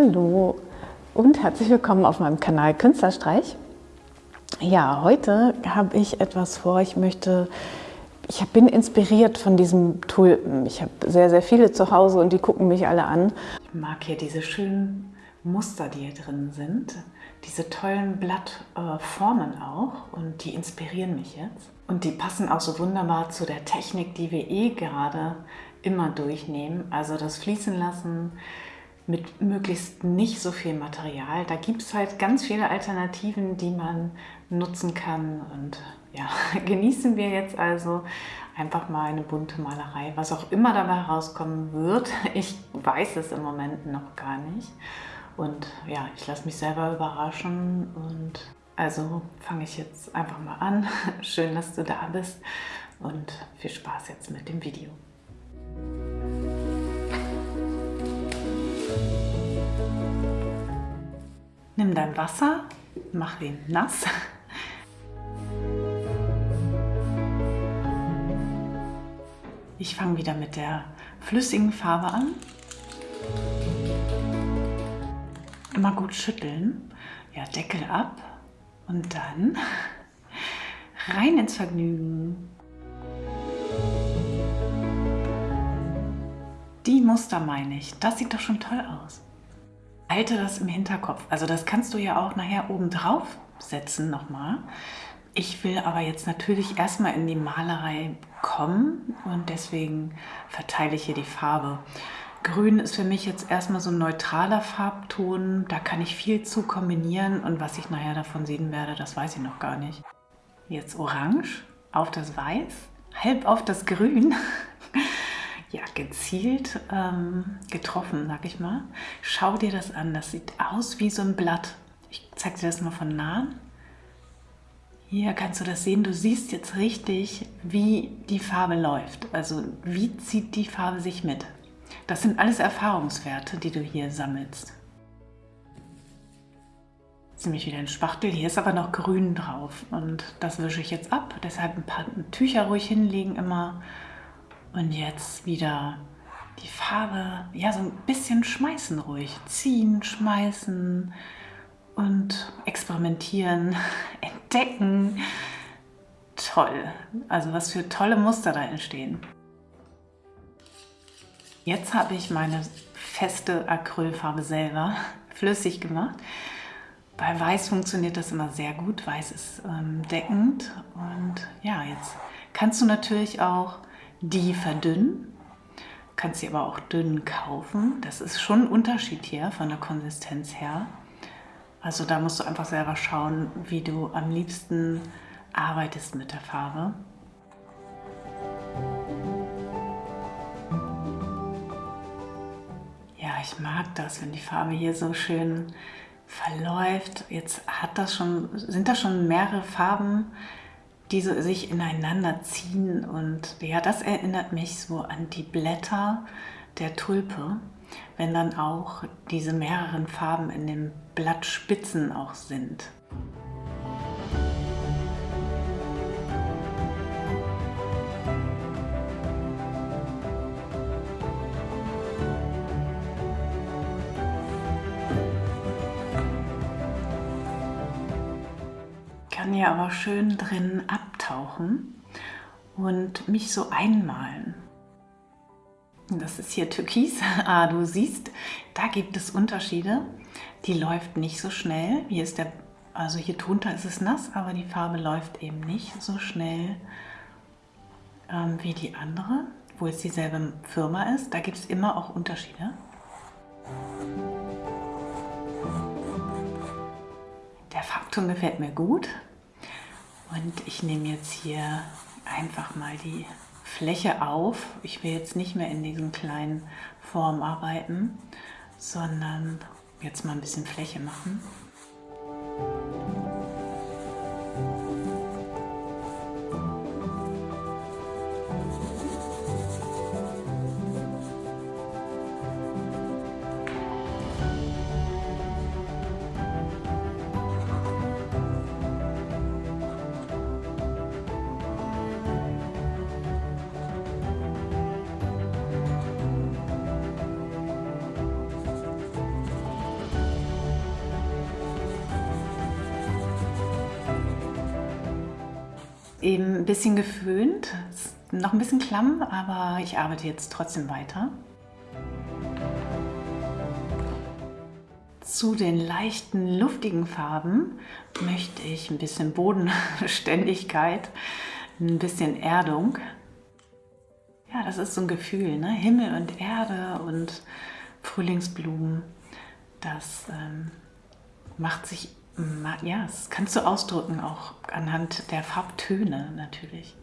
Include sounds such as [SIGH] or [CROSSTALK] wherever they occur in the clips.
Hallo und herzlich willkommen auf meinem Kanal Künstlerstreich. Ja, heute habe ich etwas vor. Ich möchte, ich bin inspiriert von diesem Tulpen. Ich habe sehr, sehr viele zu Hause und die gucken mich alle an. Ich mag hier diese schönen Muster, die hier drin sind. Diese tollen Blattformen auch und die inspirieren mich jetzt. Und die passen auch so wunderbar zu der Technik, die wir eh gerade immer durchnehmen. Also das Fließen lassen, mit möglichst nicht so viel Material. Da gibt es halt ganz viele Alternativen, die man nutzen kann. Und ja, [LAUGHS] genießen wir jetzt also einfach mal eine bunte Malerei, was auch immer dabei rauskommen wird. [LAUGHS] Ich weiß es im Moment noch gar nicht. Und ja, ich lasse mich selber überraschen und also fange ich jetzt einfach mal an. [LAUGHS] Schön, dass du da bist und viel Spaß jetzt mit dem Video. Nimm dein Wasser, mach ihn nass. Ich fange wieder mit der flüssigen Farbe an. Immer gut schütteln. Ja, Deckel ab und dann rein ins Vergnügen. Die Muster meine ich. Das sieht doch schon toll aus. Halte das im Hinterkopf. Also das kannst du ja auch nachher oben drauf setzen nochmal. Ich will aber jetzt natürlich erstmal in die Malerei kommen und deswegen verteile ich hier die Farbe. Grün ist für mich jetzt erstmal so ein neutraler Farbton. Da kann ich viel zu kombinieren und was ich nachher davon sehen werde, das weiß ich noch gar nicht. Jetzt Orange auf das Weiß, halb auf das Grün. [LAUGHS] gezielt ähm, getroffen, sag ich mal. Schau dir das an, das sieht aus wie so ein Blatt. Ich zeige dir das mal von nahen. Hier kannst du das sehen, du siehst jetzt richtig, wie die Farbe läuft. Also wie zieht die Farbe sich mit. Das sind alles Erfahrungswerte, die du hier sammelst. Jetzt nehme ich wieder ein Spachtel, hier ist aber noch grün drauf und das wische ich jetzt ab. Deshalb ein paar Tücher ruhig hinlegen immer und jetzt wieder die Farbe, ja, so ein bisschen schmeißen ruhig. Ziehen, schmeißen und experimentieren, [LAUGHS] entdecken. Toll. Also was für tolle Muster da entstehen. Jetzt habe ich meine feste Acrylfarbe selber [LAUGHS] flüssig gemacht. Bei Weiß funktioniert das immer sehr gut. Weiß ist ähm, deckend. Und ja, jetzt kannst du natürlich auch die verdünnen. Kannst sie aber auch dünn kaufen. Das ist schon ein Unterschied hier von der Konsistenz her. Also da musst du einfach selber schauen, wie du am liebsten arbeitest mit der Farbe. Ja, ich mag das, wenn die Farbe hier so schön verläuft. Jetzt hat das schon, sind da schon mehrere Farben die so sich ineinander ziehen und ja, das erinnert mich so an die Blätter der Tulpe, wenn dann auch diese mehreren Farben in den Blattspitzen auch sind. Hier aber schön drin abtauchen und mich so einmalen. Das ist hier Türkis. [LAUGHS] Ah, du siehst, da gibt es Unterschiede. Die läuft nicht so schnell. Hier ist der, also hier drunter ist es nass, aber die Farbe läuft eben nicht so schnell ähm, wie die andere, wo es dieselbe Firma ist. Da gibt es immer auch Unterschiede. Der Farbton gefällt mir gut. Und ich nehme jetzt hier einfach mal die Fläche auf. Ich will jetzt nicht mehr in diesen kleinen Formen arbeiten, sondern jetzt mal ein bisschen Fläche machen. Eben ein bisschen geföhnt. Ist noch ein bisschen klamm, aber ich arbeite jetzt trotzdem weiter. Zu den leichten, luftigen Farben möchte ich ein bisschen Bodenständigkeit, ein bisschen Erdung. Ja, das ist so ein Gefühl, ne? Himmel und Erde und Frühlingsblumen. Das ähm, macht sich, ja, das kannst du ausdrücken auch anhand der Farbtöne natürlich.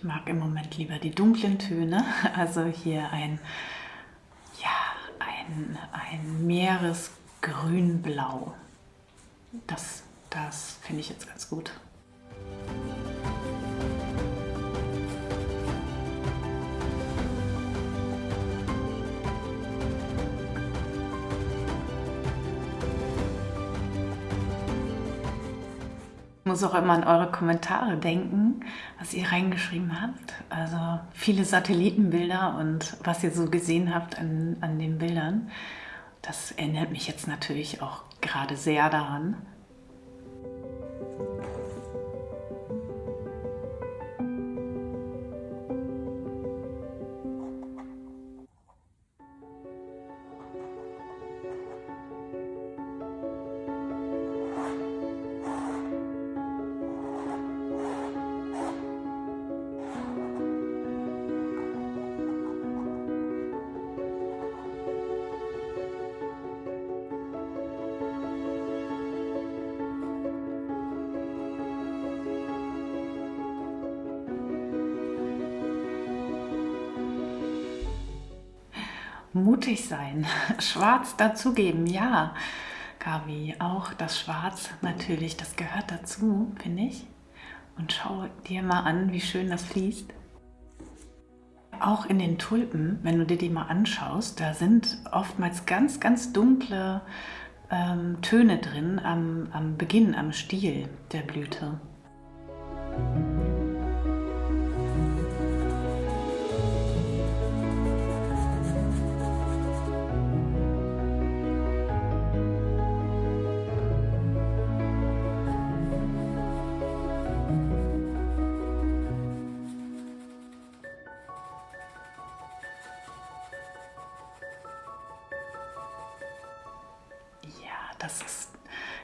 Ich mag im Moment lieber die dunklen Töne, [LAUGHS] also hier ein, ja, ein, ein Meeresgrünblau. Das, das finde ich jetzt ganz gut. Muss auch immer an eure Kommentare denken, was ihr reingeschrieben habt. Also viele Satellitenbilder und was ihr so gesehen habt an, an den Bildern. Das erinnert mich jetzt natürlich auch gerade sehr daran. Mutig sein, [LAUGHS] schwarz dazugeben, ja. Gabi, auch das Schwarz natürlich, das gehört dazu, finde ich. Und schau dir mal an, wie schön das fließt. Auch in den Tulpen, wenn du dir die mal anschaust, da sind oftmals ganz, ganz dunkle ähm, Töne drin am, am Beginn, am Stiel der Blüte.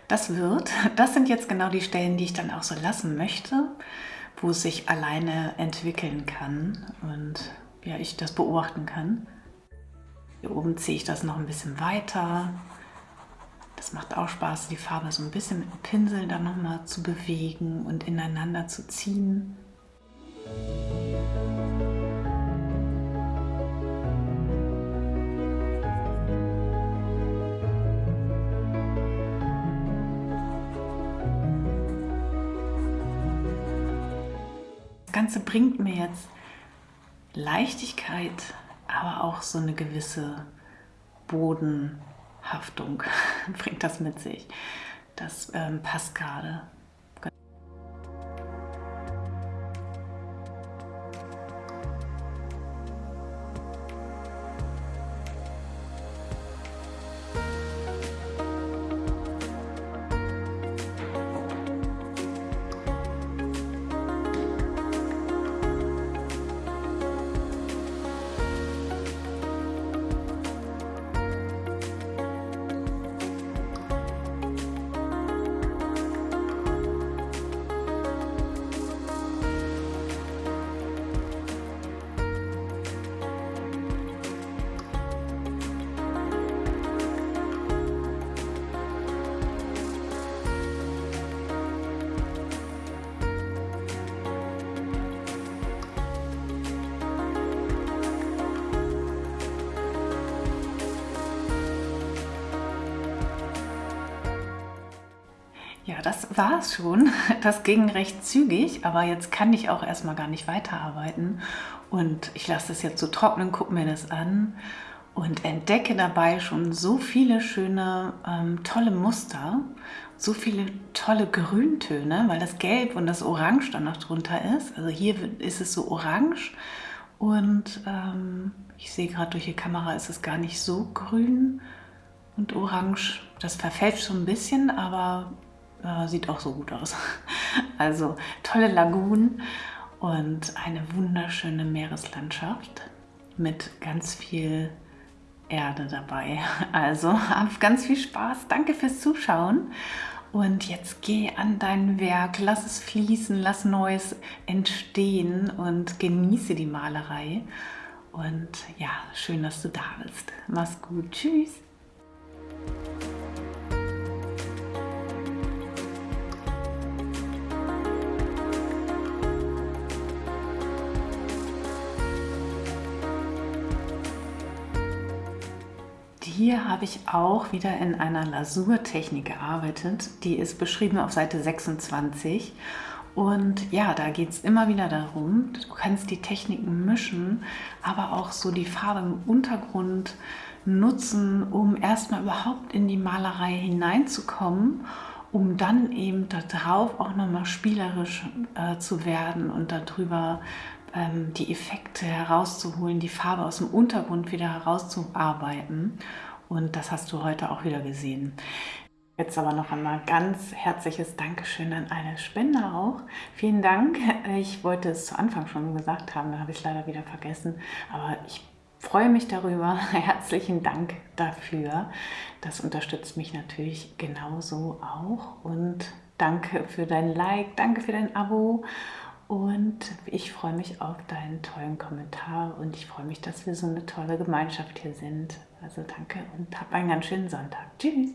Das wird. Das sind jetzt genau die Stellen, die ich dann auch so lassen möchte, wo es sich alleine entwickeln kann und ja, ich das beobachten kann. Hier oben ziehe ich das noch ein bisschen weiter. Das macht auch Spaß, die Farbe so ein bisschen mit dem Pinsel dann nochmal zu bewegen und ineinander zu ziehen. Ganze bringt mir jetzt Leichtigkeit, aber auch so eine gewisse Bodenhaftung [LAUGHS] bringt das mit sich. Das ähm, passt gerade. Das war es schon. [LAUGHS] Das ging recht zügig, aber jetzt kann ich auch erstmal gar nicht weiterarbeiten. Und ich lasse das jetzt so trocknen, gucke mir das an und entdecke dabei schon so viele schöne, ähm, tolle Muster, so viele tolle Grüntöne, weil das Gelb und das Orange dann noch drunter ist. Also hier ist es so orange und ähm, ich sehe gerade durch die Kamera ist es gar nicht so grün und orange. Das verfälscht so ein bisschen, aber äh, sieht auch so gut aus. [LAUGHS] Also tolle Lagunen und eine wunderschöne Meereslandschaft mit ganz viel Erde dabei. [LAUGHS] Also hab ganz viel Spaß. Danke fürs Zuschauen. Und jetzt geh an dein Werk, lass es fließen, lass Neues entstehen und genieße die Malerei. Und ja, schön, dass du da bist. Mach's gut. Tschüss. Hier habe ich auch wieder in einer Lasurtechnik gearbeitet. Die ist beschrieben auf Seite 26. Und ja, da geht es immer wieder darum, du kannst die Techniken mischen, aber auch so die Farbe im Untergrund nutzen, um erstmal überhaupt in die Malerei hineinzukommen, um dann eben darauf auch nochmal spielerisch äh, zu werden und darüber ähm, die Effekte herauszuholen, die Farbe aus dem Untergrund wieder herauszuarbeiten. Und das hast du heute auch wieder gesehen. Jetzt aber noch einmal ganz herzliches Dankeschön an alle Spender auch. Vielen Dank. Ich wollte es zu Anfang schon gesagt haben, da habe ich es leider wieder vergessen. Aber ich freue mich darüber. [LAUGHS] Herzlichen Dank dafür. Das unterstützt mich natürlich genauso auch. Und danke für dein Like, danke für dein Abo. Und ich freue mich auf deinen tollen Kommentar und ich freue mich, dass wir so eine tolle Gemeinschaft hier sind. Also danke und hab einen ganz schönen Sonntag. Tschüss.